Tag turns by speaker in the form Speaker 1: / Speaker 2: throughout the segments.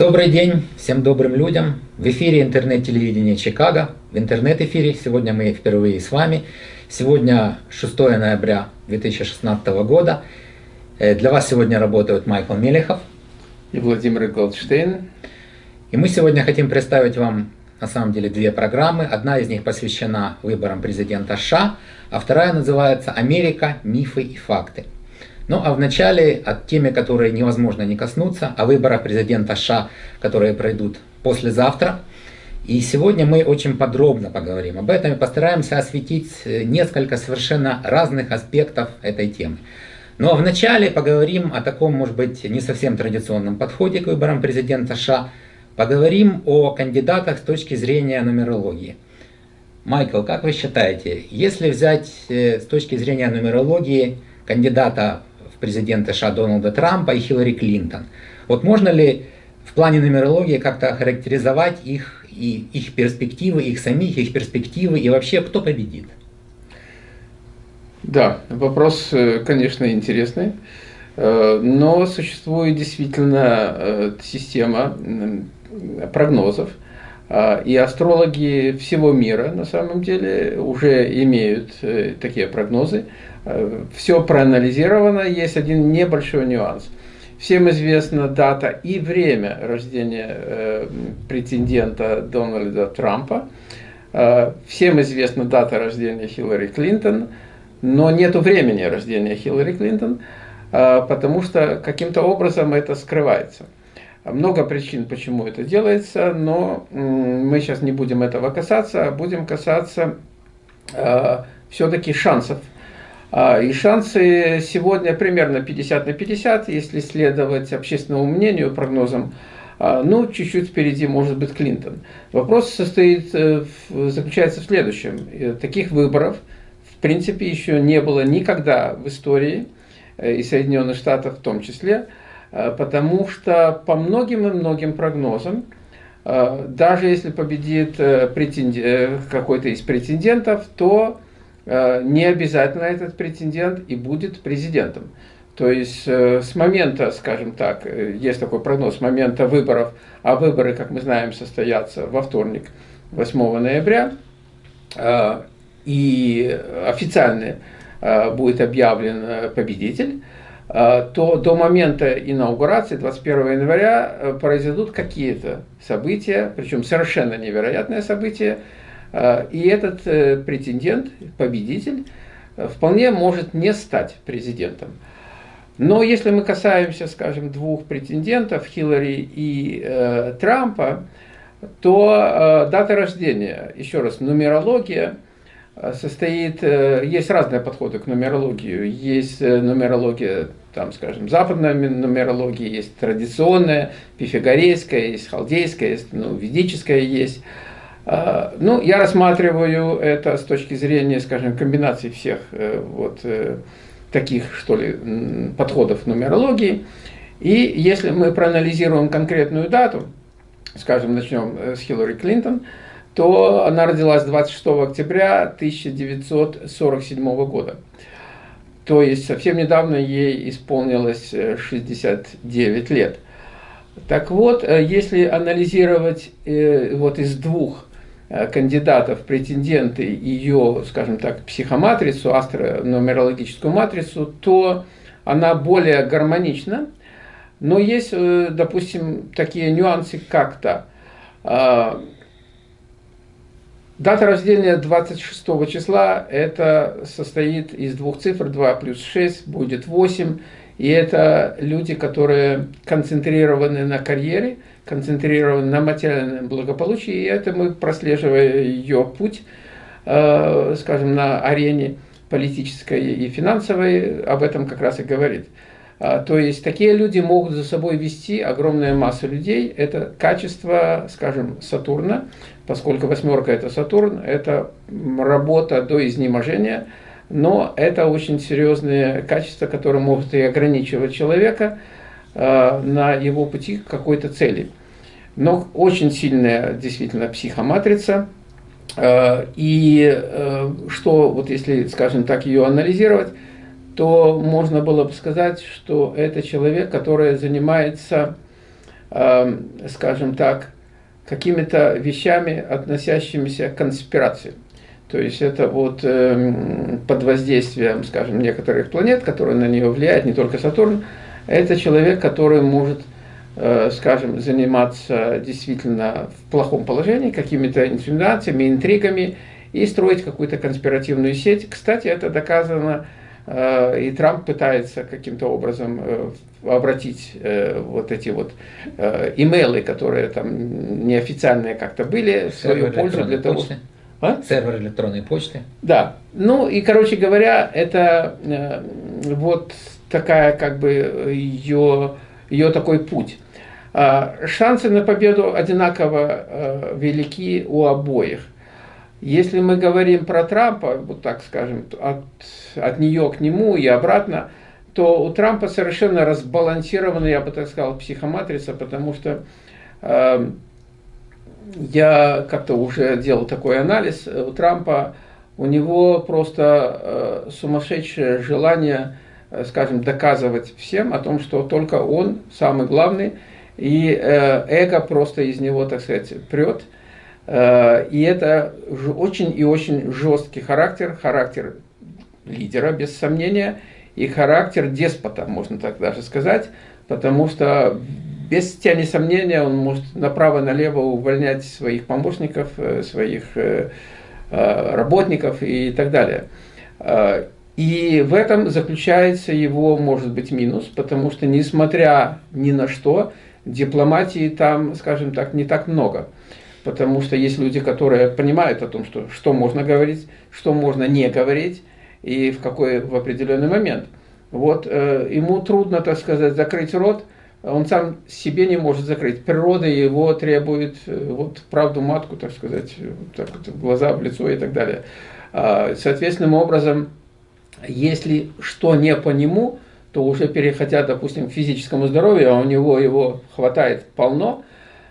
Speaker 1: Добрый день всем добрым людям. В эфире интернет-телевидения Чикаго. В интернет-эфире сегодня мы впервые с вами. Сегодня 6 ноября 2016 года. Э, для вас сегодня работают Майкл Мелехов
Speaker 2: и Владимир Голдштейн.
Speaker 1: И мы сегодня хотим представить вам на самом деле две программы. Одна из них посвящена выборам президента США, а вторая называется «Америка. Мифы и факты». Ну а вначале от темы, которой невозможно не коснуться, о выборах президента США, которые пройдут послезавтра. И сегодня мы очень подробно поговорим об этом и постараемся осветить э, несколько совершенно разных аспектов этой темы. Ну а вначале поговорим о таком, может быть, не совсем традиционном подходе к выборам президента США. Поговорим о кандидатах с точки зрения нумерологии. Майкл, как вы считаете, если взять э, с точки зрения нумерологии кандидата президента США Дональда Трампа и Хиллари Клинтон. Вот можно ли в плане нумерологии как-то характеризовать их, и их перспективы, их самих, их перспективы, и вообще кто победит?
Speaker 2: Да, вопрос, э, конечно, интересный, э, но существует действительно э, система прогнозов, и астрологи всего мира на самом деле уже имеют такие прогнозы. Э, все проанализировано, есть один небольшой нюанс. Всем известна дата и время рождения э, претендента Дональда Трампа. Э, всем известна дата рождения Хиллари Клинтон, но нет времени рождения Хиллари Клинтон, потому что каким-то образом это скрывается. Много причин, почему это делается, но мы сейчас не будем этого касаться, а будем касаться все-таки шансов а, и шансы сегодня примерно 50 на 50, если следовать общественному мнению, прогнозам. А, ну, чуть-чуть впереди может быть Клинтон. Вопрос состоит, э, заключается в следующем. Э, таких выборов, в принципе, еще не было никогда в истории, э, и Соединенных Штатов в том числе, потому что по многим и многим прогнозам, даже если победит какой-то из претендентов, то Э, не обязательно этот претендент и будет президентом. То есть э, с момента, скажем так, э, есть такой прогноз, с момента выборов, а выборы, как мы знаем, состоятся во вторник, 8 ноября, и официально будет объявлен победитель, то до момента инаугурации, 21 января, произойдут какие-то события, причем совершенно невероятные события, а, и этот э, претендент, победитель, э, вполне может не стать президентом. Но если мы касаемся, скажем, двух претендентов, Хиллари и э, Трампа, то э, дата рождения, еще раз, нумерология э, состоит, э, есть разные подходы к нумерологии. Есть нумерология, там, скажем, западная нумерология, есть традиционная, пифагорейская, есть халдейская, есть, ну, ведическая есть. А, ну, я рассматриваю это с точки зрения, скажем, комбинации всех э, вот э, таких, что ли, подходов нумерологии. И если мы проанализируем конкретную дату, скажем, начнем э, с Хиллари Клинтон, то она родилась 26 октября 1947 года. То есть совсем недавно ей исполнилось 69 лет. Так вот, если анализировать вот из двух Э, кандидатов, претенденты ее, скажем так, психоматрицу, астронумерологическую матрицу, то она более гармонична. Но есть, э, допустим, такие нюансы как-то. Дата рождения 26 числа, это состоит из двух цифр, 2 плюс 6 будет 8. И это люди, которые концентрированы на карьере, концентрированы на материальном благополучии, и это мы, прослеживая ее путь, э, скажем, на арене политической и финансовой, об этом как раз и говорит. А, то есть такие люди могут за собой вести огромную массу людей. Это качество, скажем, Сатурна, поскольку восьмерка это Сатурн, это работа до изнеможения, но это очень серьезные качества, которые могут и ограничивать человека э, на его пути к какой-то цели. Но очень сильная действительно психоматрица. Э, и э, что, вот если, скажем так, ее анализировать, то можно было бы сказать, что это человек, который занимается скажем так, какими-то вещами, относящимися к конспирации. То есть это вот э, под воздействием, скажем, некоторых планет, которые на нее влияют, не только Сатурн, это человек, который может, э, скажем, заниматься действительно в плохом положении, какими-то инсинуациями, интригами и строить какую-то конспиративную сеть. Кстати, это доказано, и Трамп пытается каким-то образом э, обратить э, вот эти вот э, имейлы, которые там неофициальные как-то были, в свою пользу для того,
Speaker 1: почты. А? Сервер электронной почты.
Speaker 2: Да. Ну и, короче говоря, это э, вот такая как бы ее, ее такой путь. Э, шансы на победу одинаково э, велики у обоих. Если мы говорим про Трампа, вот так скажем, от, от нее к нему и обратно, то у Трампа совершенно разбалансированная, я бы так сказал, психоматрица, потому что э, я как-то уже делал такой анализ, у Трампа, у него просто э, сумасшедшее желание, э, скажем, доказывать всем о том, что только он самый главный, и э, эго просто из него, так сказать, прет. Э, и это очень и очень жесткий характер, характер лидера, без сомнения, и характер деспота, можно так даже сказать, потому что без тени сомнения он может направо-налево увольнять своих помощников, э, своих э, работников и так далее. И в этом заключается его, может быть, минус, потому что, несмотря ни на что, дипломатии там, скажем так, не так много. Потому что есть люди, которые понимают о том, что, что можно говорить, что можно не говорить, и в какой в определенный момент. Вот э, ему трудно, так сказать, закрыть рот, он сам себе не может закрыть. Природа его требует э, вот правду матку, так сказать, вот так вот, в глаза, в лицо и так далее. А, соответственным образом, если что не по нему, то уже переходя, допустим, к физическому здоровью, а у него его хватает полно,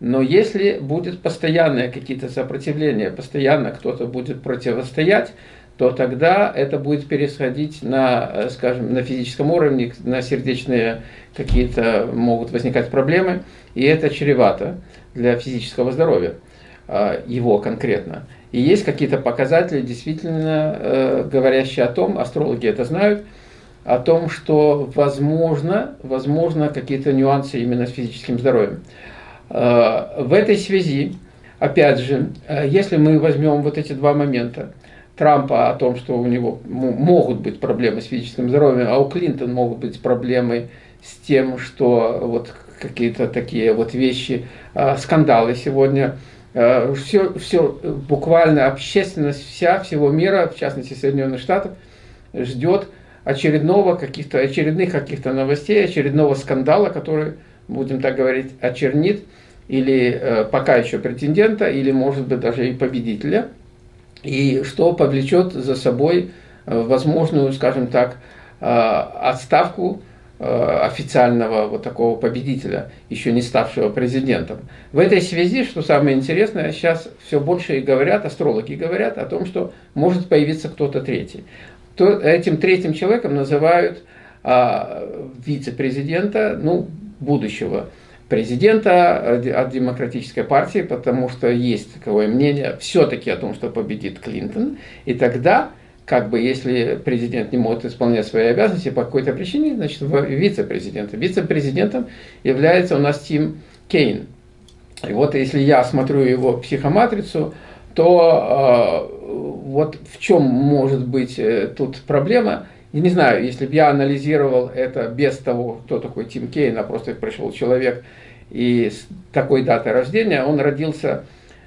Speaker 2: но если будет постоянное какие-то сопротивления, постоянно кто-то будет противостоять, то тогда это будет пересходить на, э, скажем, на физическом уровне, на сердечные какие-то могут возникать проблемы, и это чревато для физического здоровья, а, его конкретно. И есть какие-то показатели, действительно э, говорящие о том, астрологи это знают, о том, что возможно, возможно какие-то нюансы именно с физическим здоровьем. А, в этой связи, опять же, э, если мы возьмем вот эти два момента, Трампа о том, что у него могут быть проблемы с физическим здоровьем, а у Клинтона могут быть проблемы с тем, что вот какие-то такие вот вещи, а, скандалы сегодня. Все, все, буквально общественность вся, всего мира, в частности Соединенных Штатов, ждет очередного каких-то, очередных каких-то новостей, очередного скандала, который, будем так говорить, очернит или э, пока еще претендента, или может быть даже и победителя – и что повлечет за собой э, возможную, скажем так, э, отставку э, официального вот такого победителя, еще не ставшего президентом. В этой связи, что самое интересное, сейчас все больше и говорят, астрологи говорят о том, что может появиться кто-то третий. То, этим третьим человеком называют а, вице-президента, ну, будущего президента от Демократической партии, потому что есть таковое мнение все-таки о том, что победит Клинтон. И тогда, как бы, если президент не может исполнять свои обязанности по какой-то причине, значит, вице-президентом. Вице-президентом является у нас Тим Кейн. И вот если я смотрю его психоматрицу, то э, вот в чем может быть э, тут проблема – я не знаю, если бы я анализировал это без того, кто такой Тим Кейн, а просто пришел человек и с такой датой рождения, он родился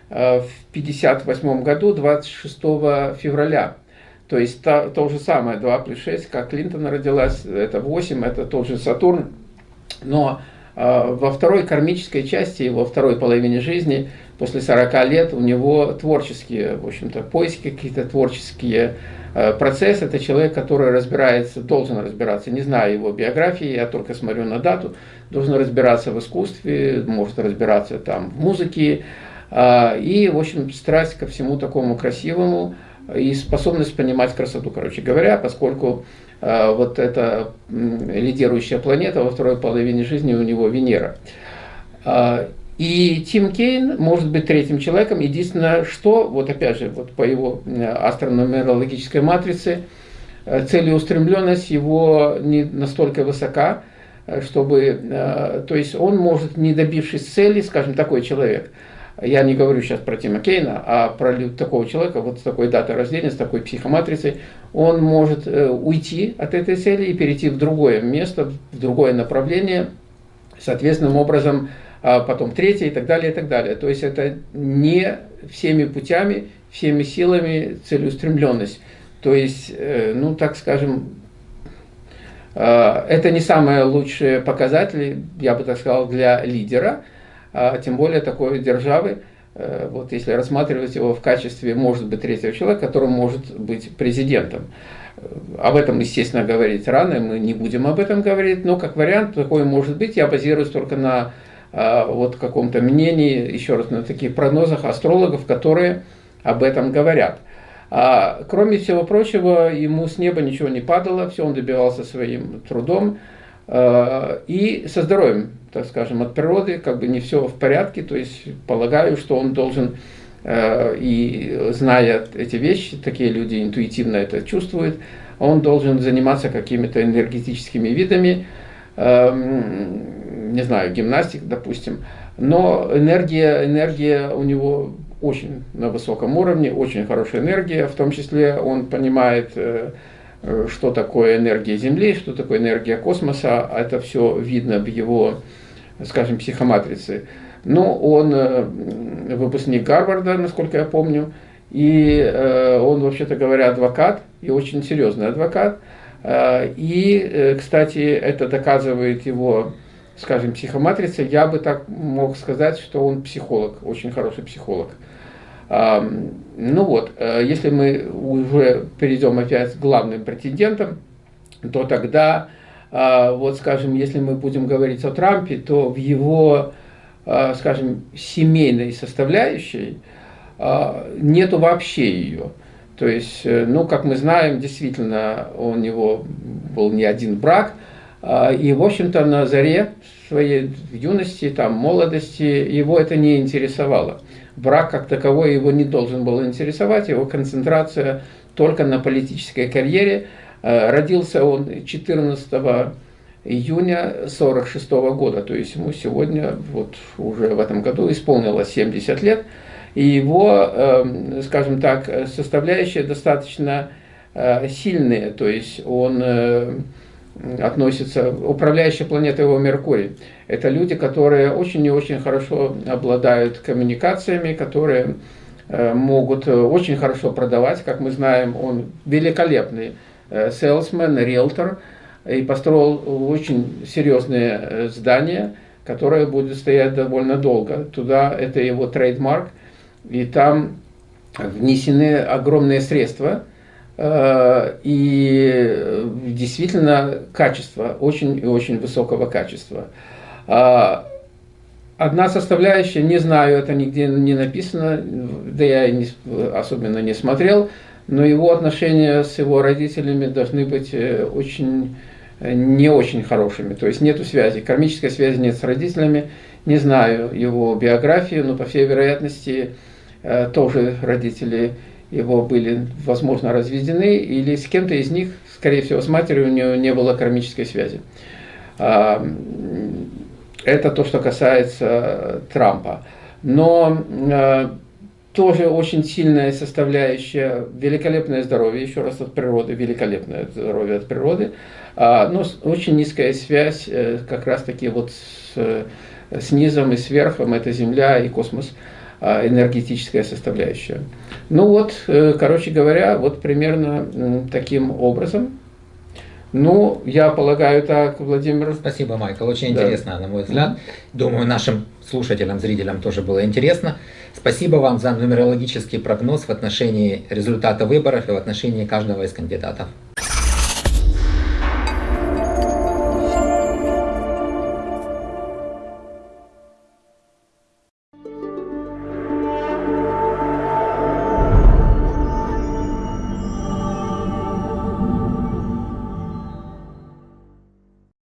Speaker 2: э, в 58 году, 26 февраля. То есть то, то же самое, 2 плюс 6, как Клинтон родилась, это 8, это тот же Сатурн. Но э, во второй кармической части, во второй половине жизни, после 40 лет, у него творческие, в общем-то, поиски какие-то творческие Э, процесс – это человек, который разбирается, должен разбираться, не знаю его биографии, я только смотрю на дату, должен разбираться в искусстве, может разбираться там в музыке, а, и, в общем, страсть ко всему такому красивому и способность понимать красоту, короче говоря, поскольку э, вот эта лидирующая планета во второй половине жизни у него Венера. И Тим Кейн может быть третьим человеком. Единственное, что, вот опять же, вот по его астрономерологической матрице, целеустремленность его не настолько высока, чтобы, то есть он может, не добившись цели, скажем, такой человек – я не говорю сейчас про Тима Кейна, а про такого человека, вот с такой датой рождения, с такой психоматрицей, он может э, уйти от этой цели и перейти в другое место, в другое направление, соответственным образом а потом третье и так далее, и так далее. То есть это не всеми путями, всеми силами целеустремленность. То есть, э, ну так скажем, э, это не самые лучшие показатели, я бы так сказал, для лидера – а тем более такой державы, э, вот если рассматривать его в качестве, может быть, третьего человека, который может быть президентом. Об этом, естественно, говорить рано, мы не будем об этом говорить, но как вариант такой может быть, я базируюсь только на вот каком-то мнении, еще раз, на таких прогнозах астрологов, которые об этом говорят. А, кроме всего прочего, ему с неба ничего не падало, все он добивался своим трудом а, и со здоровьем так скажем, от природы, как бы не все в порядке, то есть полагаю, что он должен, э, и зная эти вещи, такие люди интуитивно это чувствуют, он должен заниматься какими-то энергетическими видами, эм, не знаю, гимнастик, допустим, но энергия, энергия у него очень на высоком уровне, очень хорошая энергия, в том числе он понимает, э, э, что такое энергия Земли, что такое энергия космоса, это все видно в его скажем, психоматрицы. Но он э, выпускник Гарварда, насколько я помню, и он, вообще-то говоря, адвокат, и очень серьезный адвокат. И, кстати, это доказывает его, скажем, психоматрица. Я бы так мог сказать, что он психолог, очень хороший психолог. Ну вот, если мы уже перейдем опять к главным претендентам, то тогда а, вот, скажем, если мы будем говорить о Трампе, то в его, а, скажем, семейной составляющей а, нету вообще ее. То есть, э, ну, как мы знаем, действительно, у него был не один брак, и, в общем-то, на заре своей юности, там, молодости, его это не интересовало. Брак как таковой его не должен был интересовать, его концентрация только на политической карьере – Э, родился он 14 июня 1946 года, то есть ему сегодня, вот уже в этом году исполнилось 70 лет, и его, эм, скажем так, составляющие достаточно э, сильные, то есть он э, относится, управляющая планета его Меркурий. Это люди, которые очень и очень хорошо обладают коммуникациями, которые могут очень хорошо продавать, как мы знаем, он великолепный селсмен, риэлтор, и построил очень серьезное э, здание, которое будет стоять довольно долго. Туда это его трейдмарк, и там внесены огромные средства, э, и э, действительно качество, очень и очень высокого качества. А, одна составляющая, не знаю, это нигде не написано, да я не, особенно не смотрел, но его отношения с его родителями должны быть э, очень э, не очень хорошими, то есть нету связи, кармической связи нет с родителями, не знаю его биографию, но по всей вероятности э, тоже родители его были, возможно, разведены, или с кем-то из них, скорее всего, с матерью у него не было кармической связи. А, это то, что касается Трампа. Но тоже очень сильная составляющая, великолепное здоровье, еще раз от природы, великолепное здоровье от природы, а, но очень низкая связь э, как раз таки вот с, с низом и сверхом, это Земля и космос, а, энергетическая составляющая. Ну вот, э, короче говоря, вот примерно таким образом. Ну, я полагаю так, Владимир.
Speaker 1: Спасибо, Майкл. Очень да. интересно, на мой взгляд. Думаю, нашим слушателям, зрителям тоже было интересно. Спасибо вам за нумерологический прогноз в отношении результата выборов и в отношении каждого из кандидатов.